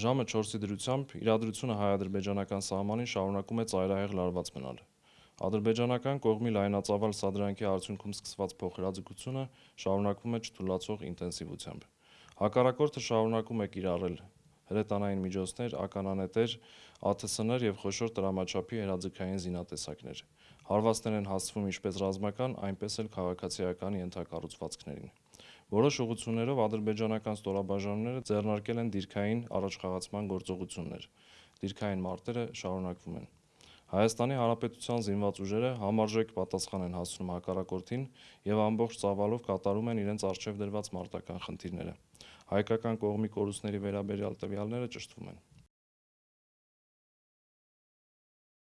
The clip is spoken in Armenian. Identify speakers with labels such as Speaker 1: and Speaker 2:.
Speaker 1: Ժամը 4-ի դրությամբ իրադրությունը հայ-ադրբեջանական սահմանին շարունակում է ծայրահեղ լարված մնալ։ Ադրբեջանական կողմի լայնածավալ սադրանքի արդյունքում սկսված փոխհրաձգությունը շարունակվում է չթուլացող ինտենսիվությամբ։ Հակառակորդը շարունակում է կիրառել հրետանային միջոցներ, ականանետեր, ԱԹՍ-ներ եւ խոշոր տրամաչափի հրաձգային զինատեսակներ։ Հարվածներ են հասցվում ինչպես ռազմական, այնպես էլ քաղաքացիական ենթակառուցվածքներին։ Որոշ ուղություններով ադրբեջանական ստորաբաժանումները ձեռնարկել են դիրքային առաջխաղացման գործողություններ։ Դիրքային մարտերը շարունակվում են։ Հայաստանի Հանրապետության զինված ուժերը համարժեք պատասխան են հասցնում հակառակորդին եւ ամբողջ ծավալով կատարում են իրենց արժեվ դրված մարտական խնդիրները։ Հայկական կողմի կորուստների վերաբերյալ տվյալները ճշտվում են։